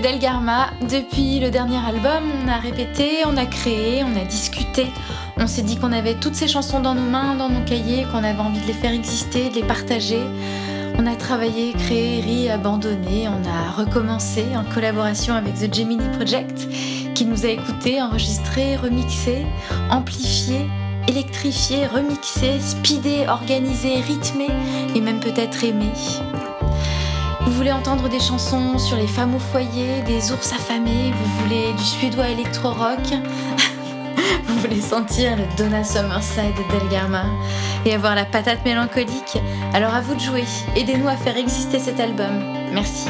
Delgarma. Depuis le dernier album, on a répété, on a créé, on a discuté. On s'est dit qu'on avait toutes ces chansons dans nos mains, dans nos cahiers, qu'on avait envie de les faire exister, de les partager. On a travaillé, créé, ri, abandonné. On a recommencé en collaboration avec The Gemini Project qui nous a écoutés, enregistrés, remixés, amplifiés, électrifiés, remixés, speedés, organisés, rythmés et même peut-être aimés. Vous voulez entendre des chansons sur les femmes au foyer, des ours affamés, vous voulez du suédois électro-rock, vous voulez sentir le Donna Summerside de Delgarma et avoir la patate mélancolique, alors à vous de jouer. Aidez-nous à faire exister cet album. Merci.